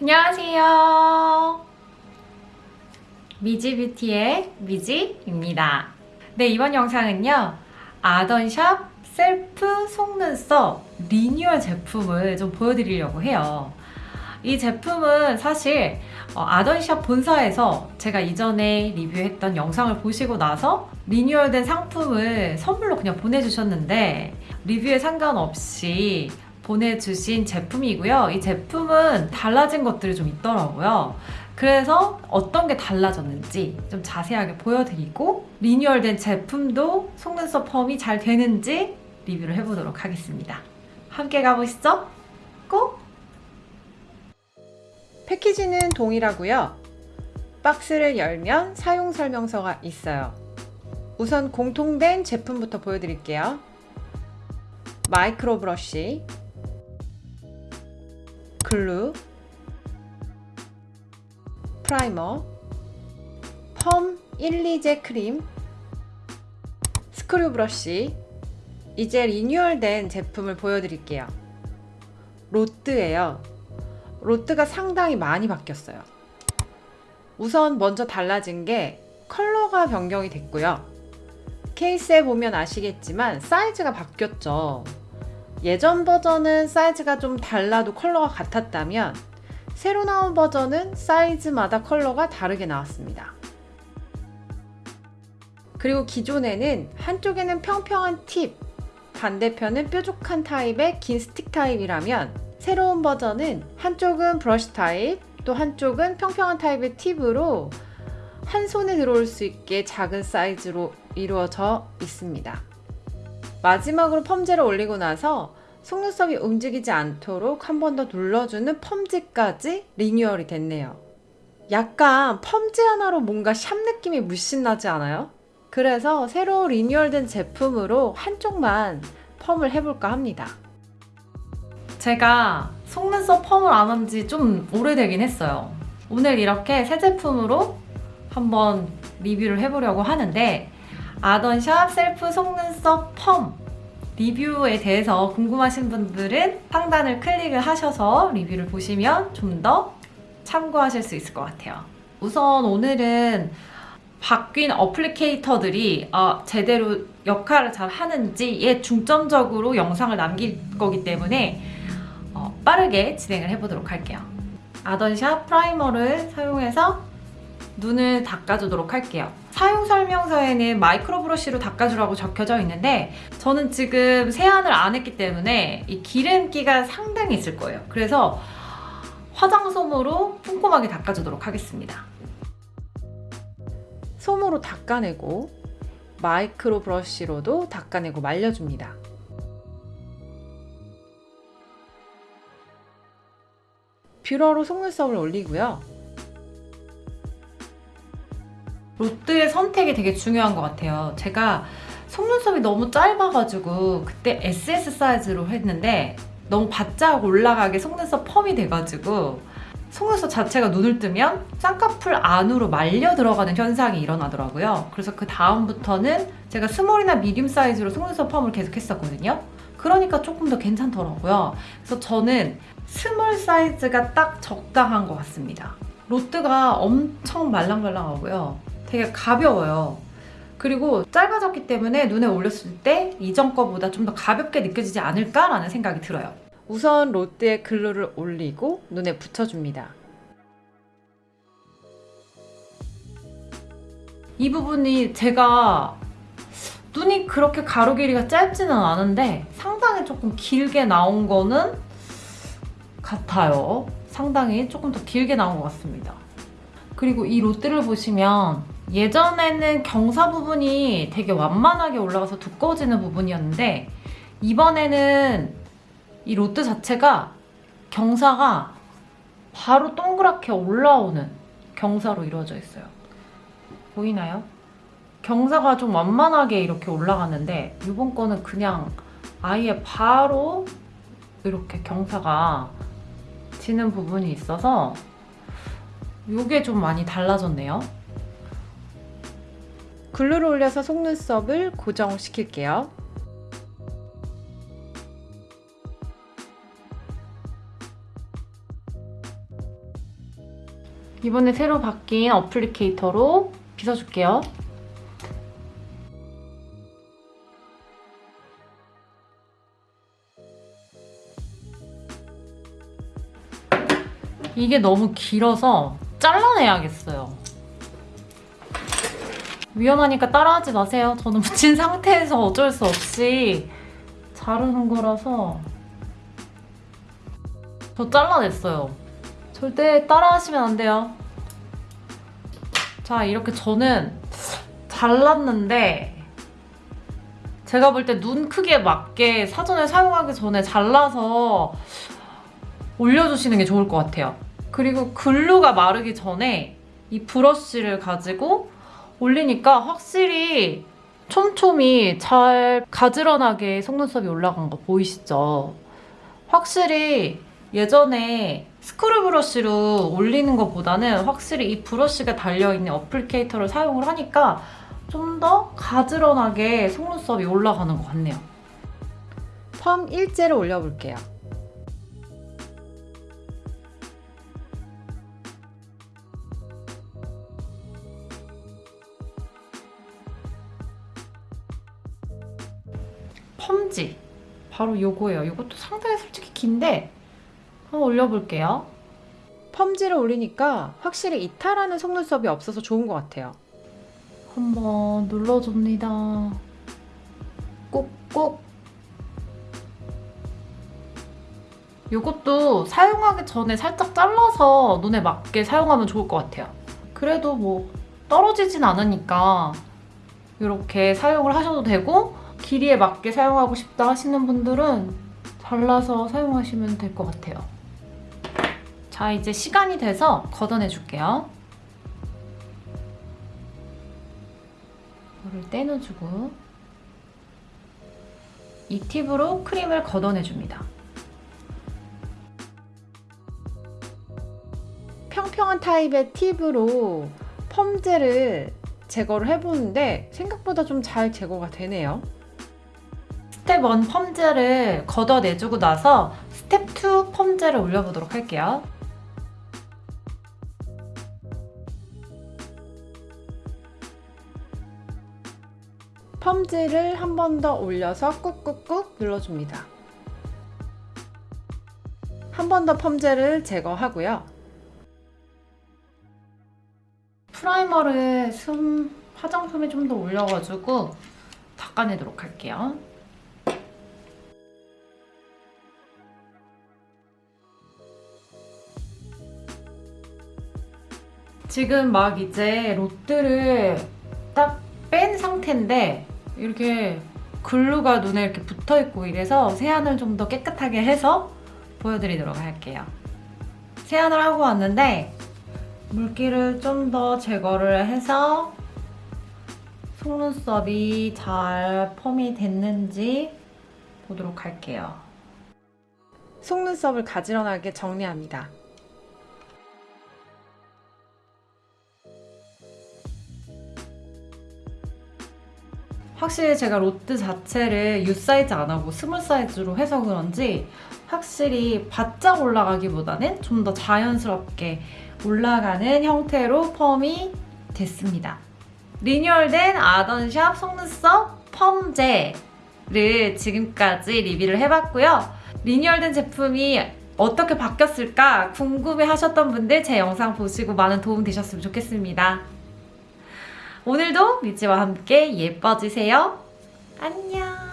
안녕하세요. 미지뷰티의 미지입니다. 네, 이번 영상은요. 아던샵 셀프 속눈썹 리뉴얼 제품을 좀 보여드리려고 해요. 이 제품은 사실 어, 아던샵 본사에서 제가 이전에 리뷰했던 영상을 보시고 나서 리뉴얼된 상품을 선물로 그냥 보내주셨는데 리뷰에 상관없이 보내주신 제품이고요. 이 제품은 달라진 것들이 좀 있더라고요. 그래서 어떤 게 달라졌는지 좀 자세하게 보여드리고 리뉴얼된 제품도 속눈썹 펌이 잘 되는지 리뷰를 해보도록 하겠습니다. 함께 가보시죠. 패키지는 동일하고요. 박스를 열면 사용 설명서가 있어요. 우선 공통된 제품부터 보여드릴게요. 마이크로 브러쉬, glue, primer, 펌 1, 2제 크림, 스크류 브러쉬, 이제 renewal된 제품을 보여드릴게요. rod예요. rod가 상당히 많이 바뀌었어요. 우선 먼저 달라진 게 컬러가 변경이 됐고요. 케이스에 보면 아시겠지만 사이즈가 바뀌었죠. 예전 버전은 사이즈가 좀 달라도 컬러가 같았다면 새로 나온 버전은 사이즈마다 컬러가 다르게 나왔습니다. 그리고 기존에는 한쪽에는 평평한 팁, 반대편은 뾰족한 타입의 긴 스틱 타입이라면 새로운 버전은 한쪽은 브러쉬 타입, 또 한쪽은 평평한 타입의 팁으로 한 손에 들어올 수 있게 작은 사이즈로 이루어져 있습니다. 마지막으로 펌제를 올리고 나서 속눈썹이 움직이지 않도록 한 번 더 눌러주는 펌지까지 리뉴얼이 됐네요. 약간 펌지 하나로 뭔가 샵 느낌이 물씬 나지 않아요? 그래서 새로 리뉴얼된 제품으로 한쪽만 펌을 해볼까 합니다. 제가 속눈썹 펌을 안 한 지 좀 오래되긴 했어요. 오늘 이렇게 새 제품으로 한번 리뷰를 해보려고 하는데 아던샵 셀프 속눈썹 펌 리뷰에 대해서 궁금하신 분들은 상단을 클릭을 하셔서 리뷰를 보시면 좀 더 참고하실 수 있을 것 같아요. 우선 오늘은 바뀐 어플리케이터들이 어, 제대로 역할을 잘 하는지에 중점적으로 영상을 남길 거기 때문에 어, 빠르게 진행을 해보도록 할게요. 아던샵 primer를 사용해서 눈을 닦아주도록 할게요. 사용 설명서에는 마이크로 브러쉬로 닦아주라고 적혀져 있는데 저는 지금 세안을 안 했기 때문에 이 기름기가 상당히 있을 거예요. 그래서 화장솜으로 꼼꼼하게 닦아주도록 하겠습니다. 솜으로 닦아내고 마이크로 브러쉬로도 닦아내고 말려줍니다. 뷰러로 속눈썹을 올리고요. rod의 선택이 되게 중요한 것 같아요. 제가 속눈썹이 너무 짧아가지고 그때 SS 사이즈로 했는데 너무 바짝 올라가게 속눈썹 펌이 돼가지고 속눈썹 자체가 눈을 뜨면 쌍꺼풀 안으로 말려 들어가는 현상이 일어나더라고요. 그래서 그 다음부터는 제가 small이나 medium 사이즈로 속눈썹 펌을 계속 했었거든요. 그러니까 조금 더 괜찮더라고요. 그래서 저는 small 사이즈가 딱 적당한 것 같습니다. rod가 엄청 말랑말랑하고요. 되게 가벼워요. 그리고 짧아졌기 때문에 눈에 올렸을 때 이전 거보다 좀 더 가볍게 느껴지지 않을까라는 생각이 들어요. 우선 rod에 glue를 올리고 눈에 붙여줍니다. 이 부분이 제가 눈이 그렇게 가로 길이가 짧지는 않은데 상당히 조금 길게 나온 거는 같아요. 상당히 조금 더 길게 나온 것 같습니다. 그리고 이 롯데를 보시면 예전에는 경사 부분이 되게 완만하게 올라가서 두꺼워지는 부분이었는데 이번에는 이 롯데 자체가 경사가 바로 동그랗게 올라오는 경사로 이루어져 있어요. 보이나요? 경사가 좀 완만하게 이렇게 올라가는데 이번 거는 그냥 아예 바로 이렇게 경사가 지는 부분이 있어서 이게 좀 많이 달라졌네요. 글루를 올려서 속눈썹을 고정시킬게요. 이번에 새로 바뀐 어플리케이터로 빗어줄게요. 이게 너무 길어서 잘라내야겠어요. 위험하니까 따라하지 마세요. 저는 붙인 상태에서 어쩔 수 없이 자르는 거라서 저 잘라냈어요. 절대 따라하시면 안 돼요. 자, 이렇게 저는 잘랐는데 제가 볼 때 눈 크기에 맞게 사전에 사용하기 전에 잘라서 올려주시는 게 좋을 것 같아요. 그리고 글루가 마르기 전에 이 브러쉬를 가지고 올리니까 확실히 촘촘히 잘 가지런하게 속눈썹이 올라간 거 보이시죠? 확실히 예전에 스크류 브러쉬로 올리는 것보다는 확실히 이 브러쉬가 달려있는 어플리케이터를 사용을 하니까 좀 더 가지런하게 속눈썹이 올라가는 것 같네요. 펌 일제를 올려볼게요. 펌지 바로 요거예요. 요것도 상당히 솔직히 긴데 한번 올려볼게요. 펌지를 올리니까 확실히 이탈하는 속눈썹이 없어서 좋은 것 같아요. 한번 눌러줍니다. 꾹꾹. 요것도 사용하기 전에 살짝 잘라서 눈에 맞게 사용하면 좋을 것 같아요. 그래도 뭐 떨어지진 않으니까 이렇게 사용을 하셔도 되고 길이에 맞게 사용하고 싶다 하시는 분들은 잘라서 사용하시면 될 것 같아요. 자, 이제 시간이 돼서 걷어내 줄게요. 이거를 떼어주고 이 팁으로 크림을 걷어내줍니다. 평평한 타입의 팁으로 펌젤을 제거를 해보는데 생각보다 좀 잘 제거가 되네요. 스텝 1 펌젤을 걷어내주고 나서 스텝 2 펌젤을 올려보도록 할게요. 펌젤을 한 번 더 올려서 꾹꾹꾹 눌러줍니다. 한 번 더 펌젤을 제거하고요. 프라이머를 숨 화장품에 좀 더 올려가지고 닦아내도록 할게요. 지금 막 이제 롯들을 딱뺀 상태인데 이렇게 글루가 눈에 이렇게 붙어 있고 이래서 세안을 좀 더 깨끗하게 해서 보여드리도록 할게요. 세안을 하고 왔는데 물기를 좀 더 제거를 해서 속눈썹이 잘 펌이 됐는지 보도록 할게요. 속눈썹을 가지런하게 정리합니다. 확실히 제가 rod 자체를 U 사이즈 안 하고 small 사이즈로 해서 그런지 확실히 바짝 올라가기보다는 좀 더 자연스럽게 올라가는 형태로 펌이 됐습니다. 리뉴얼된 아던샵 속눈썹 펌제를 지금까지 리뷰를 해봤고요. 리뉴얼된 제품이 어떻게 바뀌었을까 궁금해 하셨던 분들 제 영상 보시고 많은 도움 되셨으면 좋겠습니다. 오늘도 미지와 함께 예뻐지세요. 안녕.